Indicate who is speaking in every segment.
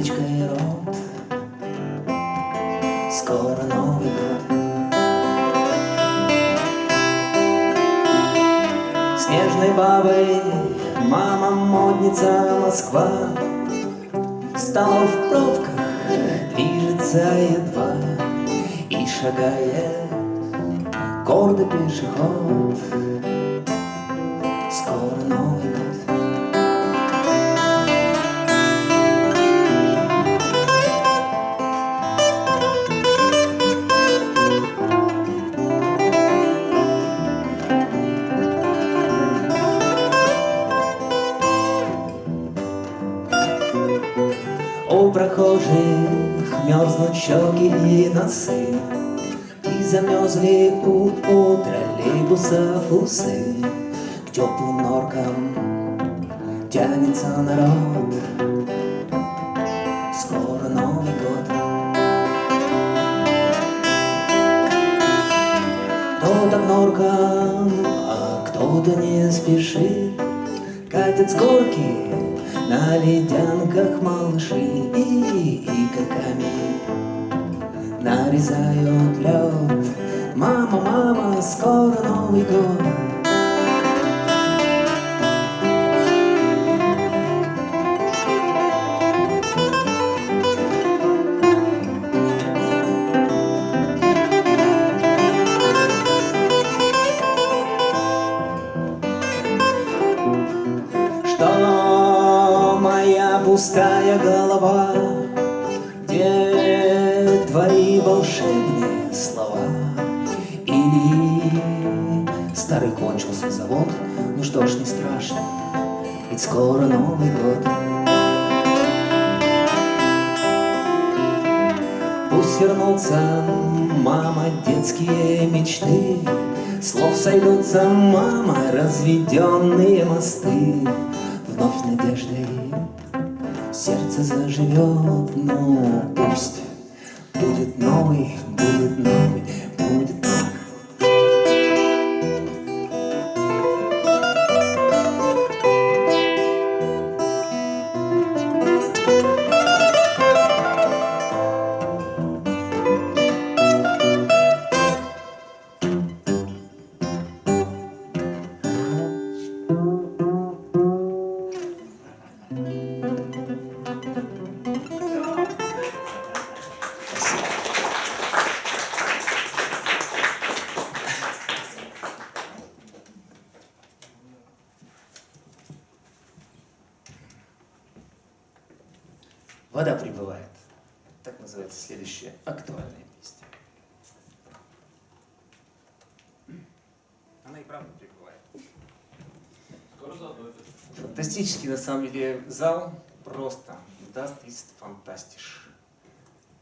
Speaker 1: веточкой рот. Скоро Новый год. Снежной бабой мама модница Москва Стала в пробках, движется едва И шагает гордо пешеход Скоро Новый Прохожих мерзнут щеки и носы И замерзли у, у троллейбусов усы. К теплым норкам тянется народ. Скоро Новый год. Кто-то к норкам, а кто-то не спешит. Катят с горки на ледянках малыши И игорками нарезают лед Мама, мама, скоро Новый год Ну что ж, не страшно, ведь скоро Новый год. Пусть вернутся, мама, детские мечты, Слов сойдутся, мама, разведенные мосты, Вновь надеждой сердце заживет, но пусть будет новый, будет Фантастический, на самом деле, зал просто даст из фантастиш.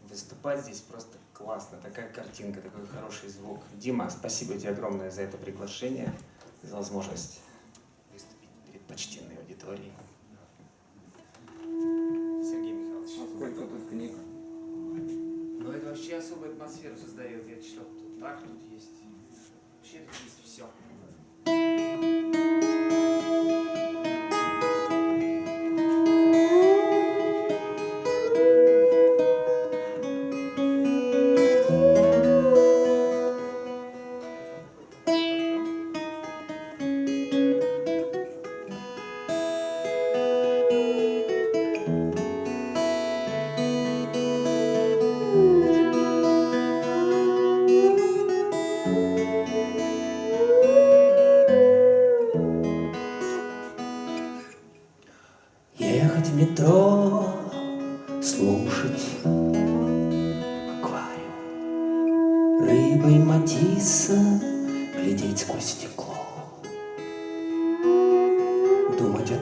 Speaker 1: Выступать здесь просто классно. Такая картинка, такой хороший звук. Дима, спасибо тебе огромное за это приглашение, за возможность выступить перед почтенной аудиторией. Сергей Михайлович.
Speaker 2: Сколько тут книг?
Speaker 1: Ну это вообще особую атмосферу создает. Я читал, тут Бах тут есть. Вообще тут есть все.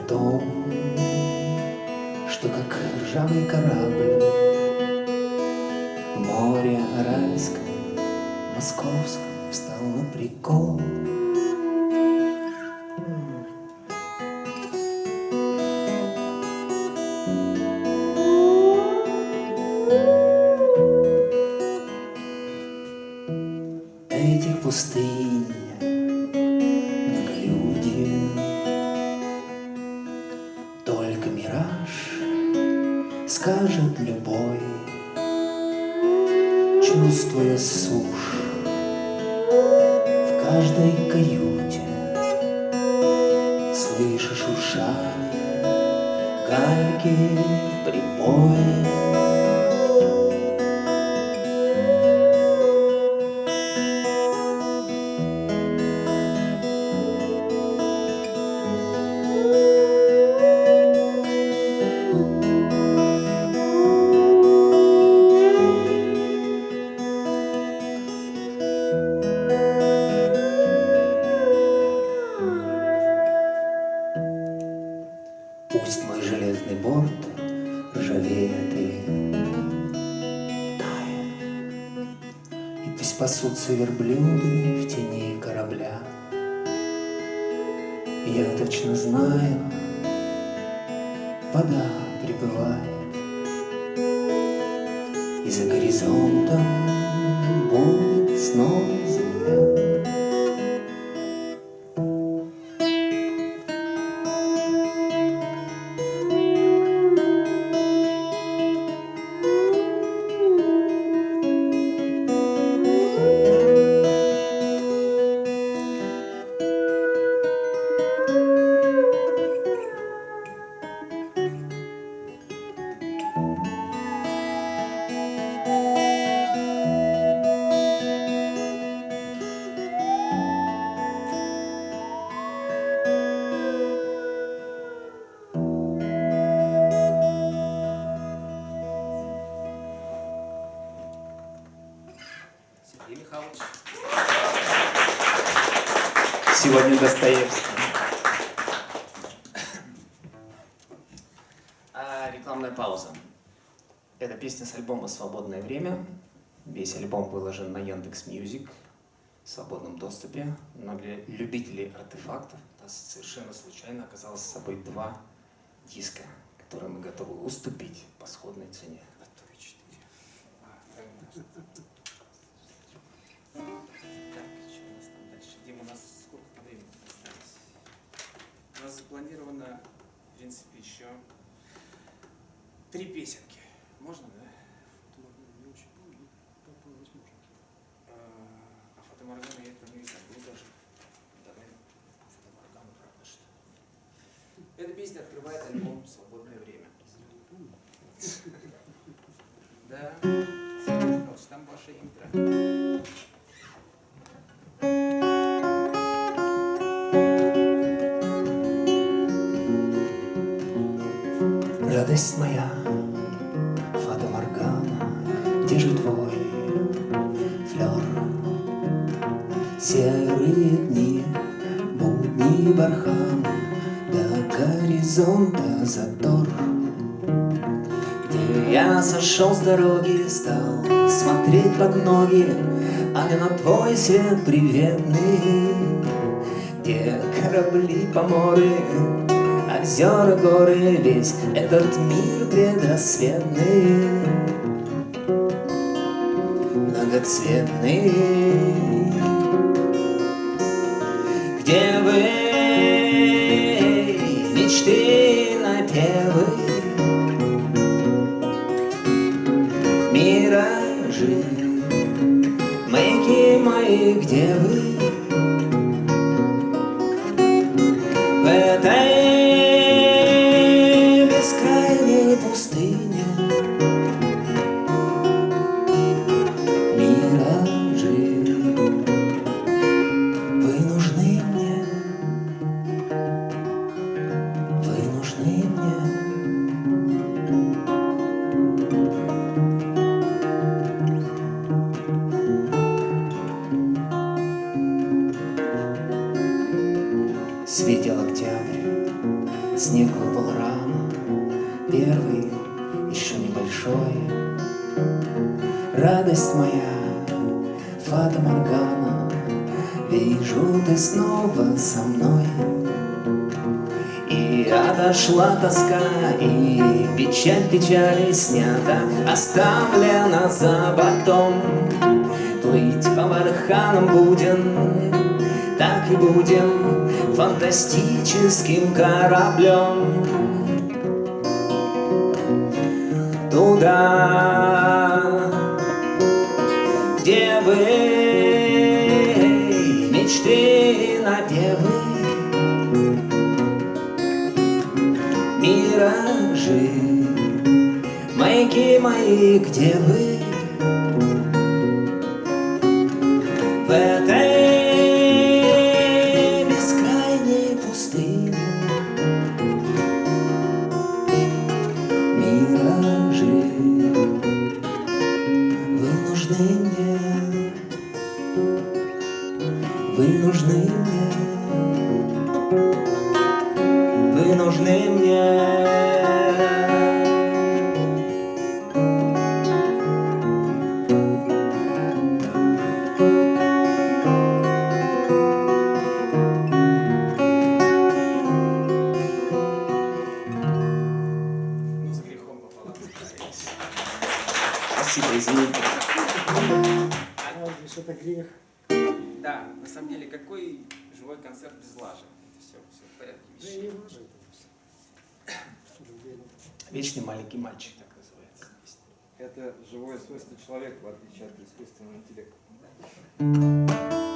Speaker 1: Том, что как ржавый корабль море Аральском, Московском встал на прикол. Каждой каюте. Слышишь шуршание Гальки в прибое пасутся верблюды в тени корабля. Я точно знаю, вода прибывает, И за горизонтом будет снова
Speaker 3: Рекламная пауза. Это песня с альбома «Свободное время». Весь альбом выложен на Яндекс Music в свободном доступе. Но для любителей артефактов у нас совершенно случайно оказалось с собой два диска, которые мы готовы уступить по сходной цене. запланировано, в принципе, еще три песенки. Можно, да?
Speaker 4: Не очень, ну, попробовать можно.
Speaker 3: А фотоморгана я про нее не забыл даже. Давай фотоморгану, правда, что Эта песня открывает альбом «Свободное время». Да, там ваше интро.
Speaker 1: радость моя, я сошел с дороги, стал смотреть под ноги, А не на твой свет приветный, Где корабли по морю озера, горы, весь этот мир предрассветный, многоцветный. Где вы, мечты напевы, где вы? Радость моя, Фата Моргана, Вижу, ты снова со мной. И отошла тоска, и печаль печали снята, Оставлена за потом. Плыть по барханам будем, так и будем Фантастическим кораблем. Туда, лежит. Маяки мои, где вы? questo momento directo.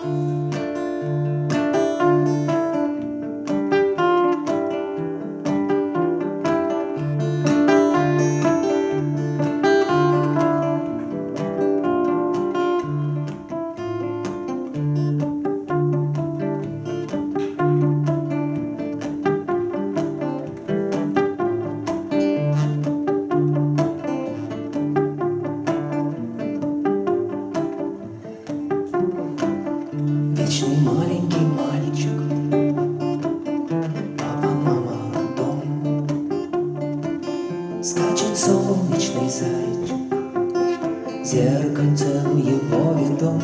Speaker 1: сердцем его ведом.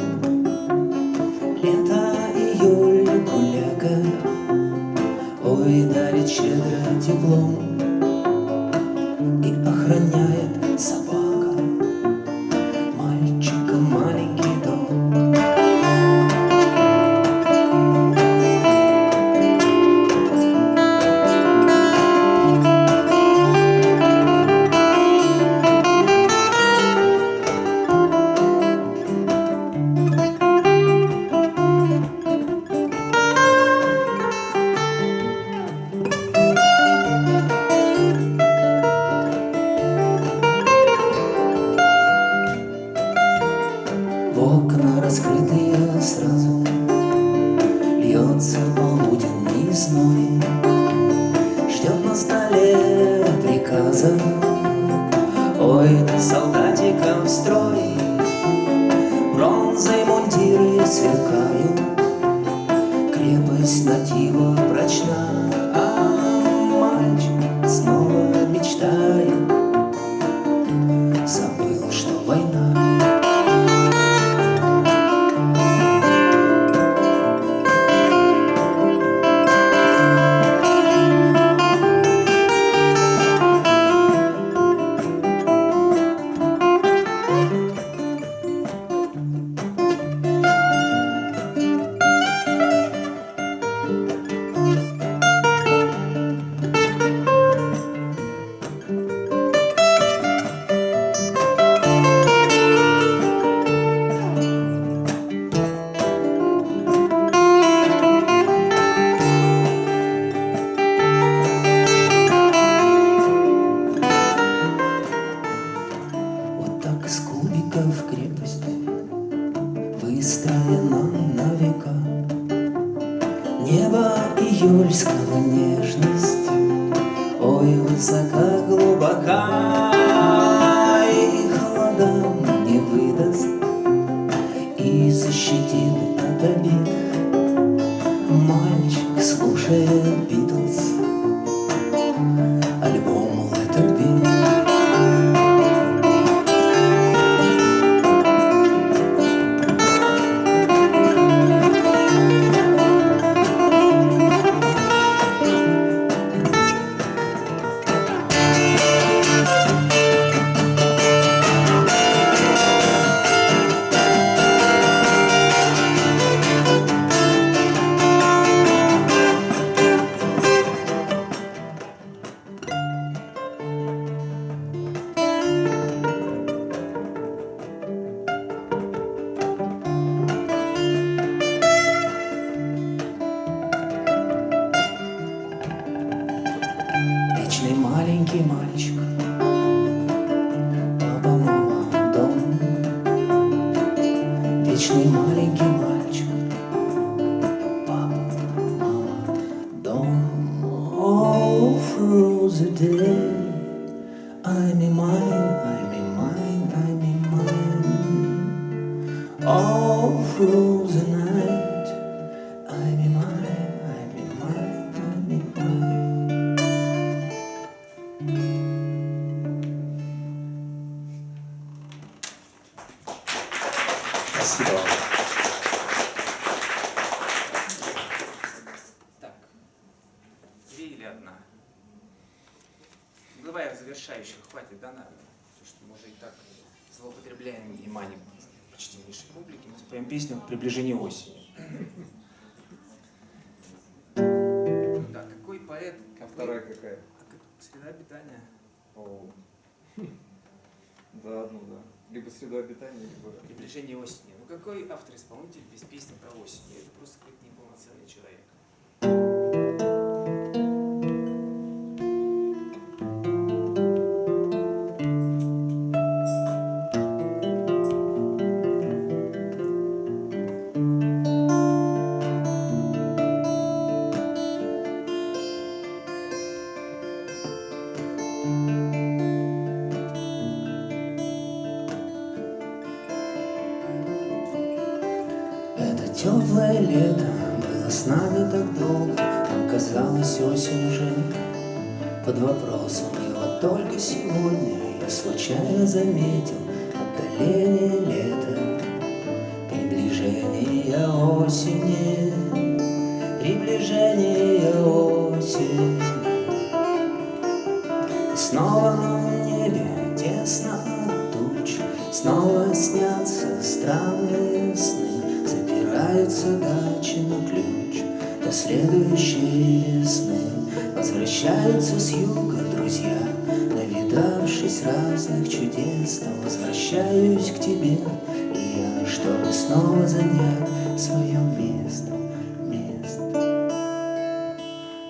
Speaker 1: Лето, июль, гуляка. Ой, дарит щедро теплом. Маленький
Speaker 3: Давай завершающих, хватит, да, наверное? Потому что мы уже и так злоупотребляем вниманием почтеннейшей публики. Мы споем песню «Приближение осени». Да, какой поэт,
Speaker 2: А вторая какая?
Speaker 3: А Среда обитания.
Speaker 2: О. Да, одну, да. Либо среда обитания, либо...
Speaker 3: Приближение осени. Ну какой автор-исполнитель без песни про осень? Это просто какой-то неполноценный человек.
Speaker 1: Сегодня я случайно заметил возвращаюсь к тебе, и я, чтобы снова занять свое место, место.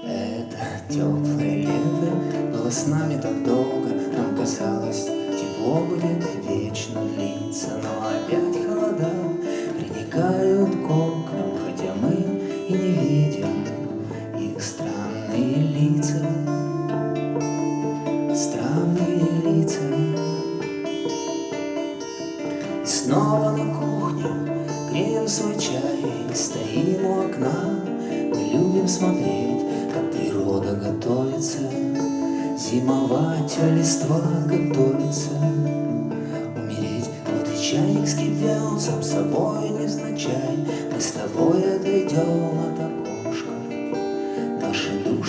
Speaker 1: Это теплое лето было с нами так долго, Нам казалось, тепло будет вечно длиться, Но опять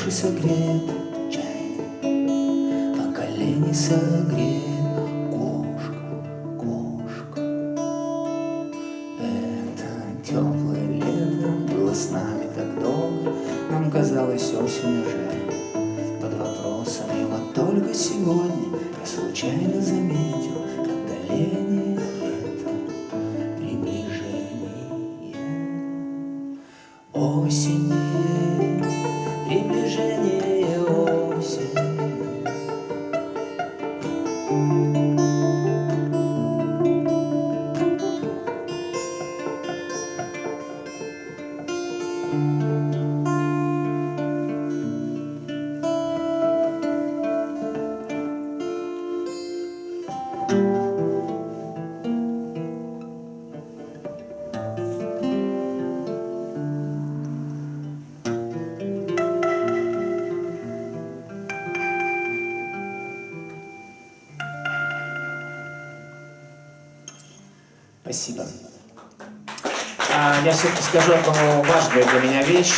Speaker 1: души согреет колени согреет
Speaker 3: я все-таки скажу одну важную для меня вещь.